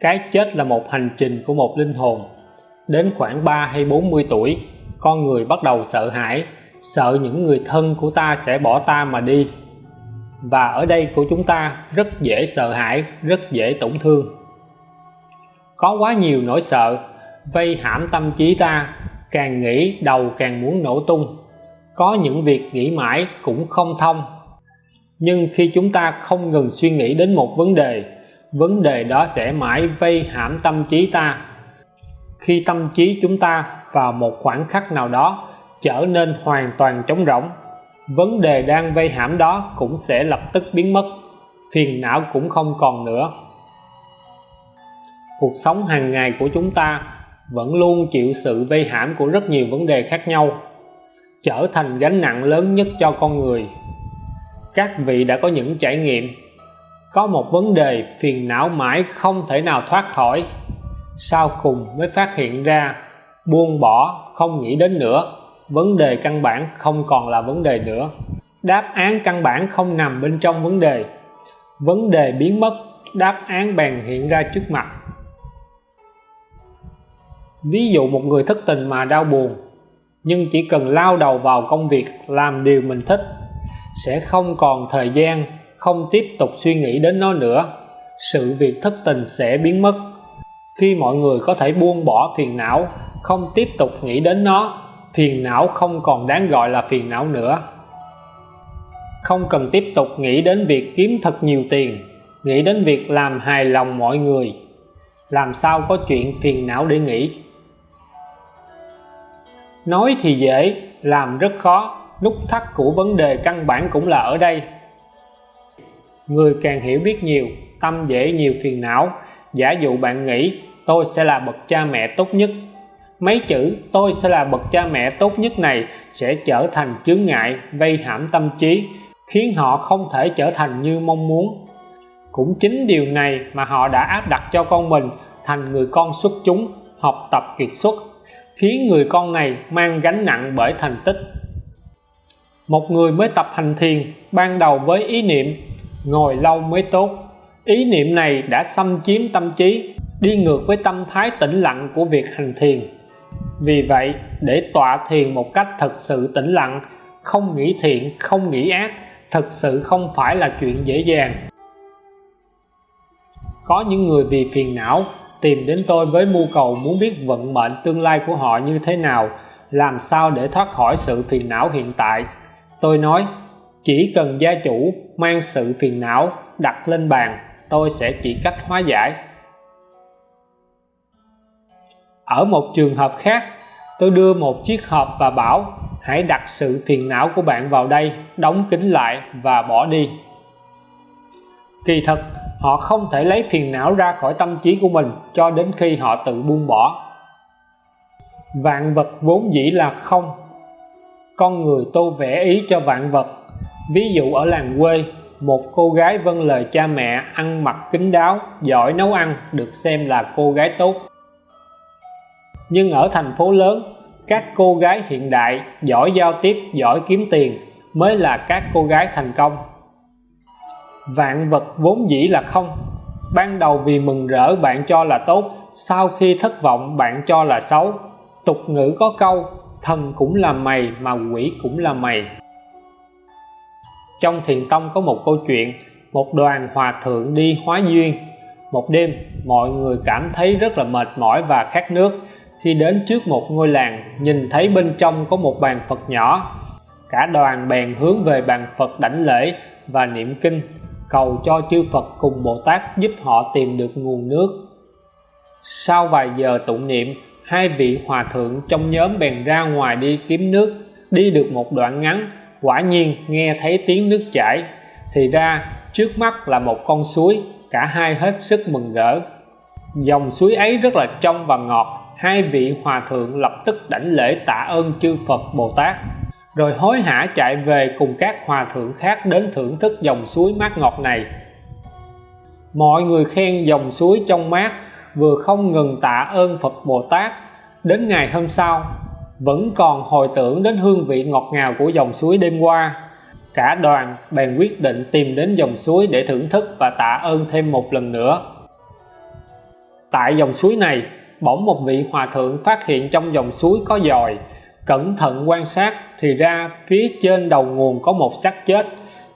cái chết là một hành trình của một linh hồn. Đến khoảng 3 hay 40 tuổi, con người bắt đầu sợ hãi, sợ những người thân của ta sẽ bỏ ta mà đi. Và ở đây của chúng ta rất dễ sợ hãi, rất dễ tổn thương. Có quá nhiều nỗi sợ, vây hãm tâm trí ta, càng nghĩ đầu càng muốn nổ tung. Có những việc nghĩ mãi cũng không thông. Nhưng khi chúng ta không ngừng suy nghĩ đến một vấn đề vấn đề đó sẽ mãi vây hãm tâm trí ta. Khi tâm trí chúng ta vào một khoảng khắc nào đó, trở nên hoàn toàn trống rỗng, vấn đề đang vây hãm đó cũng sẽ lập tức biến mất, phiền não cũng không còn nữa. Cuộc sống hàng ngày của chúng ta vẫn luôn chịu sự vây hãm của rất nhiều vấn đề khác nhau, trở thành gánh nặng lớn nhất cho con người. Các vị đã có những trải nghiệm có một vấn đề phiền não mãi không thể nào thoát khỏi. Sau cùng mới phát hiện ra, buông bỏ, không nghĩ đến nữa. Vấn đề căn bản không còn là vấn đề nữa. Đáp án căn bản không nằm bên trong vấn đề. Vấn đề biến mất, đáp án bèn hiện ra trước mặt. Ví dụ một người thất tình mà đau buồn, nhưng chỉ cần lao đầu vào công việc làm điều mình thích, sẽ không còn thời gian không tiếp tục suy nghĩ đến nó nữa, sự việc thất tình sẽ biến mất. Khi mọi người có thể buông bỏ phiền não, không tiếp tục nghĩ đến nó, phiền não không còn đáng gọi là phiền não nữa. Không cần tiếp tục nghĩ đến việc kiếm thật nhiều tiền, nghĩ đến việc làm hài lòng mọi người. Làm sao có chuyện phiền não để nghĩ? Nói thì dễ, làm rất khó. Nút thắt của vấn đề căn bản cũng là ở đây người càng hiểu biết nhiều, tâm dễ nhiều phiền não. Giả dụ bạn nghĩ, tôi sẽ là bậc cha mẹ tốt nhất. Mấy chữ, tôi sẽ là bậc cha mẹ tốt nhất này sẽ trở thành chướng ngại vây hãm tâm trí, khiến họ không thể trở thành như mong muốn. Cũng chính điều này mà họ đã áp đặt cho con mình, thành người con xuất chúng, học tập kiệt xuất, khiến người con này mang gánh nặng bởi thành tích. Một người mới tập hành thiền, ban đầu với ý niệm ngồi lâu mới tốt. Ý niệm này đã xâm chiếm tâm trí, đi ngược với tâm thái tĩnh lặng của việc hành thiền. Vì vậy, để tọa thiền một cách thật sự tĩnh lặng, không nghĩ thiện, không nghĩ ác, thật sự không phải là chuyện dễ dàng. Có những người vì phiền não tìm đến tôi với mưu cầu muốn biết vận mệnh tương lai của họ như thế nào, làm sao để thoát khỏi sự phiền não hiện tại. Tôi nói chỉ cần gia chủ mang sự phiền não đặt lên bàn, tôi sẽ chỉ cách hóa giải. Ở một trường hợp khác, tôi đưa một chiếc hộp và bảo, hãy đặt sự phiền não của bạn vào đây, đóng kín lại và bỏ đi. Kỳ thật họ không thể lấy phiền não ra khỏi tâm trí của mình cho đến khi họ tự buông bỏ. Vạn vật vốn dĩ là không. Con người tô vẽ ý cho vạn vật ví dụ ở làng quê, một cô gái vâng lời cha mẹ ăn mặc kín đáo, giỏi nấu ăn, được xem là cô gái tốt. Nhưng ở thành phố lớn, các cô gái hiện đại, giỏi giao tiếp, giỏi kiếm tiền mới là các cô gái thành công. Vạn vật vốn dĩ là không. Ban đầu vì mừng rỡ bạn cho là tốt, sau khi thất vọng bạn cho là xấu. Tục ngữ có câu, thần cũng là mày mà quỷ cũng là mày trong thiền tông có một câu chuyện, một đoàn hòa thượng đi hóa duyên. Một đêm, mọi người cảm thấy rất là mệt mỏi và khát nước. Khi đến trước một ngôi làng, nhìn thấy bên trong có một bàn Phật nhỏ. Cả đoàn bèn hướng về bàn Phật đảnh lễ và niệm kinh, cầu cho chư Phật cùng Bồ Tát giúp họ tìm được nguồn nước. Sau vài giờ tụng niệm, hai vị hòa thượng trong nhóm bèn ra ngoài đi kiếm nước, đi được một đoạn ngắn quả nhiên nghe thấy tiếng nước chảy, thì ra trước mắt là một con suối, cả hai hết sức mừng rỡ. Dòng suối ấy rất là trong và ngọt, hai vị hòa thượng lập tức đảnh lễ tạ ơn chư Phật Bồ Tát. Rồi hối hả chạy về cùng các hòa thượng khác đến thưởng thức dòng suối mát ngọt này. Mọi người khen dòng suối trong mát, vừa không ngừng tạ ơn Phật Bồ Tát. Đến ngày hôm sau vẫn còn hồi tưởng đến hương vị ngọt ngào của dòng suối đêm qua. Cả đoàn bèn quyết định tìm đến dòng suối để thưởng thức và tạ ơn thêm một lần nữa. Tại dòng suối này, bỗng một vị hòa thượng phát hiện trong dòng suối có dòi. Cẩn thận quan sát thì ra phía trên đầu nguồn có một xác chết.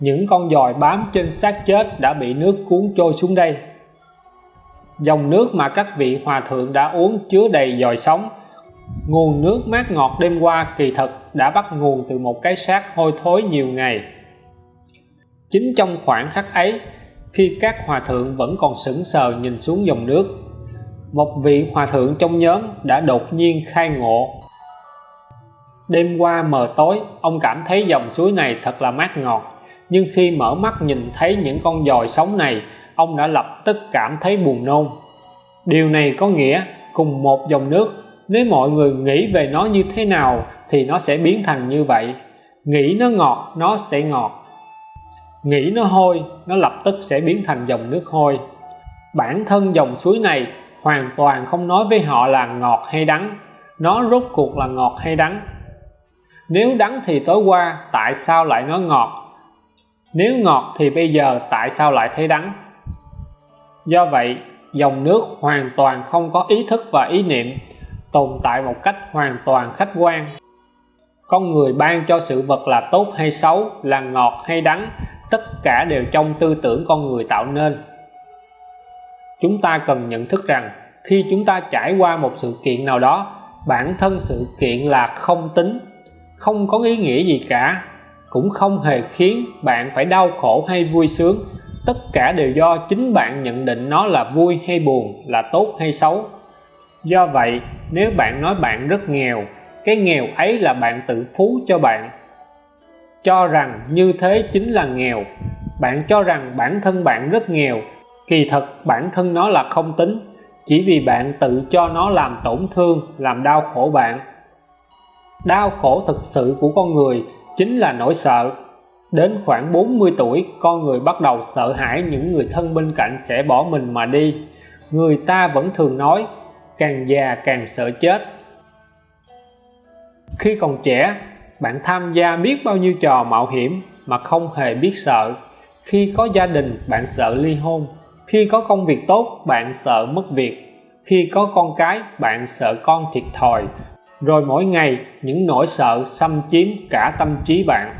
Những con dòi bám trên xác chết đã bị nước cuốn trôi xuống đây. Dòng nước mà các vị hòa thượng đã uống chứa đầy dòi sống nguồn nước mát ngọt đêm qua kỳ thực đã bắt nguồn từ một cái xác hôi thối nhiều ngày. Chính trong khoảng khắc ấy, khi các hòa thượng vẫn còn sững sờ nhìn xuống dòng nước, một vị hòa thượng trong nhóm đã đột nhiên khai ngộ. Đêm qua mờ tối, ông cảm thấy dòng suối này thật là mát ngọt, nhưng khi mở mắt nhìn thấy những con dòi sống này, ông đã lập tức cảm thấy buồn nôn. Điều này có nghĩa cùng một dòng nước nếu mọi người nghĩ về nó như thế nào thì nó sẽ biến thành như vậy. Nghĩ nó ngọt, nó sẽ ngọt. Nghĩ nó hôi, nó lập tức sẽ biến thành dòng nước hôi. Bản thân dòng suối này hoàn toàn không nói với họ là ngọt hay đắng. Nó rốt cuộc là ngọt hay đắng. Nếu đắng thì tối qua, tại sao lại nói ngọt? Nếu ngọt thì bây giờ, tại sao lại thấy đắng? Do vậy, dòng nước hoàn toàn không có ý thức và ý niệm tồn tại một cách hoàn toàn khách quan. Con người ban cho sự vật là tốt hay xấu, là ngọt hay đắng, tất cả đều trong tư tưởng con người tạo nên. Chúng ta cần nhận thức rằng, khi chúng ta trải qua một sự kiện nào đó, bản thân sự kiện là không tính, không có ý nghĩa gì cả, cũng không hề khiến bạn phải đau khổ hay vui sướng. Tất cả đều do chính bạn nhận định nó là vui hay buồn, là tốt hay xấu. Do vậy nếu bạn nói bạn rất nghèo, cái nghèo ấy là bạn tự phú cho bạn. Cho rằng như thế chính là nghèo. Bạn cho rằng bản thân bạn rất nghèo, kỳ thật bản thân nó là không tính. Chỉ vì bạn tự cho nó làm tổn thương, làm đau khổ bạn. Đau khổ thực sự của con người chính là nỗi sợ. Đến khoảng 40 tuổi, con người bắt đầu sợ hãi những người thân bên cạnh sẽ bỏ mình mà đi. Người ta vẫn thường nói càng già càng sợ chết. Khi còn trẻ, bạn tham gia biết bao nhiêu trò mạo hiểm mà không hề biết sợ. Khi có gia đình, bạn sợ ly hôn. Khi có công việc tốt, bạn sợ mất việc. Khi có con cái, bạn sợ con thiệt thòi. Rồi mỗi ngày, những nỗi sợ xâm chiếm cả tâm trí bạn.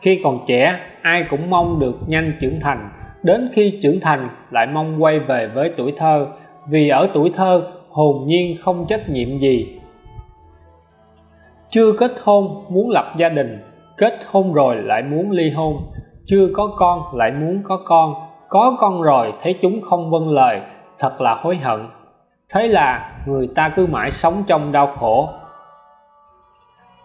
Khi còn trẻ, ai cũng mong được nhanh trưởng thành. Đến khi trưởng thành, lại mong quay về với tuổi thơ vì ở tuổi thơ hồn nhiên không trách nhiệm gì. Chưa kết hôn muốn lập gia đình, kết hôn rồi lại muốn ly hôn. Chưa có con lại muốn có con có con rồi thấy chúng không vâng lời, thật là hối hận. Thế là người ta cứ mãi sống trong đau khổ.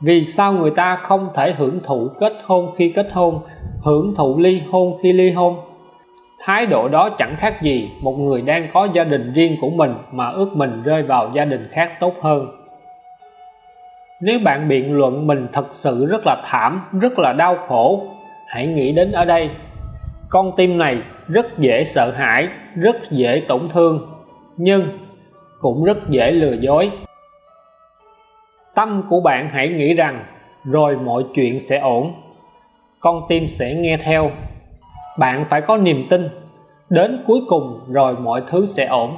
Vì sao người ta không thể hưởng thụ kết hôn khi kết hôn, hưởng thụ ly hôn khi ly hôn? Thái độ đó chẳng khác gì một người đang có gia đình riêng của mình mà ước mình rơi vào gia đình khác tốt hơn. Nếu bạn biện luận mình thật sự rất là thảm, rất là đau khổ, hãy nghĩ đến ở đây. Con tim này rất dễ sợ hãi, rất dễ tổn thương, nhưng cũng rất dễ lừa dối. Tâm của bạn hãy nghĩ rằng, rồi mọi chuyện sẽ ổn, con tim sẽ nghe theo bạn phải có niềm tin. Đến cuối cùng rồi mọi thứ sẽ ổn.